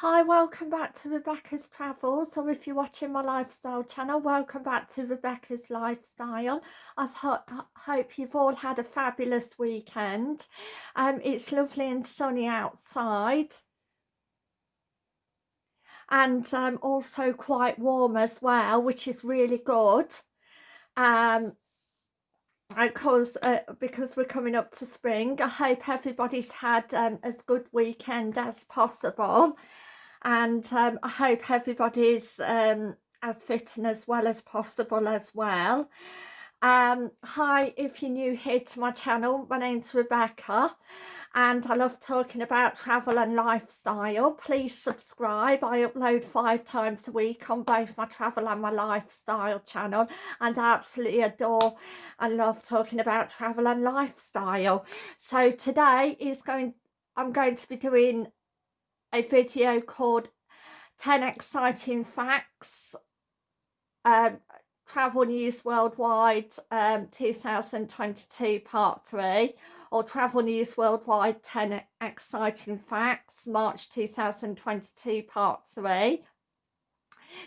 Hi, welcome back to Rebecca's Travels, or if you're watching my lifestyle channel, welcome back to Rebecca's Lifestyle. I ho hope you've all had a fabulous weekend. Um, it's lovely and sunny outside. And um, also quite warm as well, which is really good. Um, because uh, because we're coming up to spring I hope everybody's had um, as good weekend as possible and um, I hope everybody's um, as fit and as well as possible as well. Um, hi, if you're new here to my channel, my name's Rebecca and I love talking about travel and lifestyle. Please subscribe. I upload five times a week on both my travel and my lifestyle channel and I absolutely adore and love talking about travel and lifestyle. So today is going I'm going to be doing a video called 10 Exciting Facts um, Travel News Worldwide um, 2022 Part 3 or Travel News Worldwide 10 Exciting Facts March 2022 Part 3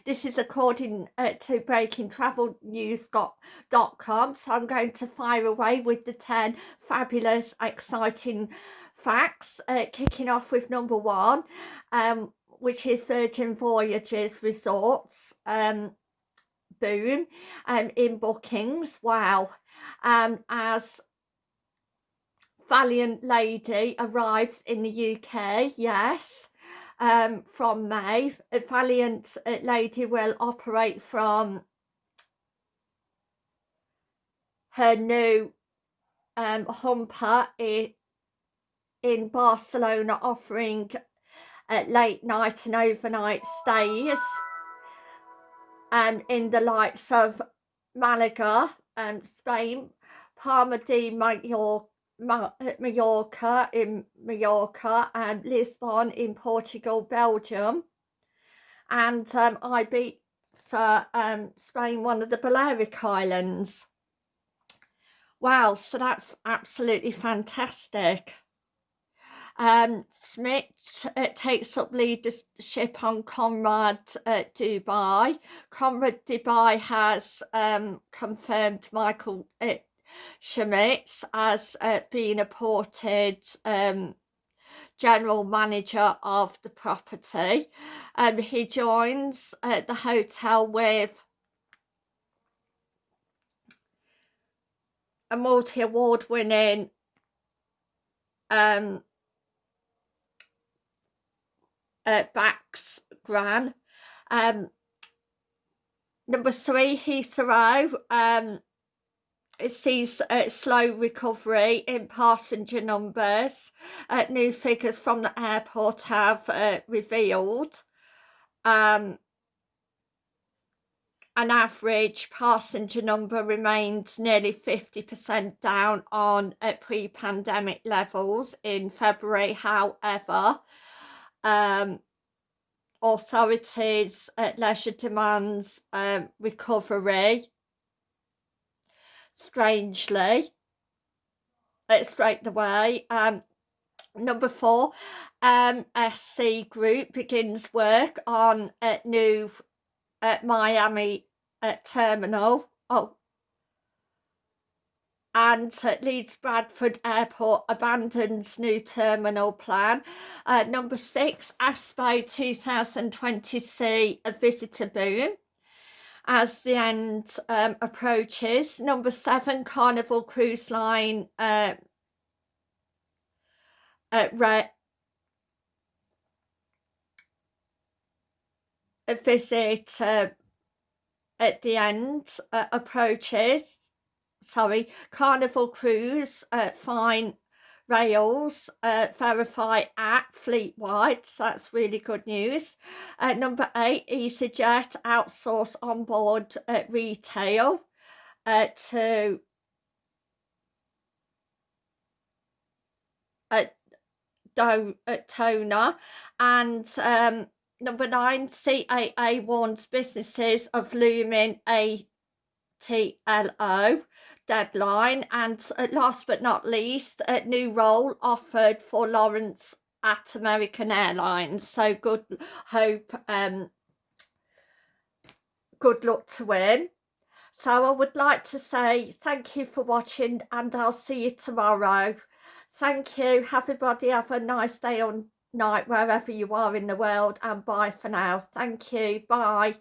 this is according uh, to breakingtravelnews.com. So I'm going to fire away with the 10 fabulous, exciting facts, uh, kicking off with number one, um, which is Virgin Voyages Resorts. Um, boom um, in bookings. Wow. Um, as Valiant Lady arrives in the UK, yes um, from May. Valiant uh, Lady will operate from her new um, humper in, in Barcelona offering uh, late night and overnight stays um, in the likes of Malaga, um, Spain, Palma de Mallorca, in Mallorca and Lisbon in Portugal, Belgium and um, Ibiza, um, Spain, one of the Balearic Islands. Wow, so that's absolutely fantastic. Um, Smith uh, takes up leadership on Conrad uh, Dubai. Conrad Dubai has um, confirmed Michael uh, Schmitz as uh, being appointed um, general manager of the property. Um, he joins uh, the hotel with a multi-award winning um, uh, Bax Gran. Um, number three, Heathrow. Um, it sees a slow recovery in passenger numbers. Uh, new figures from the airport have uh, revealed um, an average passenger number remains nearly 50% down on uh, pre-pandemic levels in February. However, um, authorities at leisure demands um, recovery. Strangely uh, straight away. Um number four um sc group begins work on a new at miami uh, terminal. Oh and Leeds Bradford Airport abandons new terminal plan. Uh, number six, Expo 2020 see a visitor boom as the end um, approaches. Number seven, Carnival Cruise Line uh, uh, visit uh, at the end uh, approaches. Sorry, Carnival Cruise uh, fine rails uh, VeriFLY app fleet-wide so that's really good news. Uh, number eight easyjet outsource onboard uh, retail uh, to uh, Do uh, and um, number nine CAA warns businesses of looming ATOL deadline and uh, last but not least a new role offered for Lawrence at American Airlines. So good hope um good luck to win so I would like to say thank you for watching and I'll see you tomorrow. Thank you. Everybody have a nice day or night wherever you are in the world and bye for now. Thank you. Bye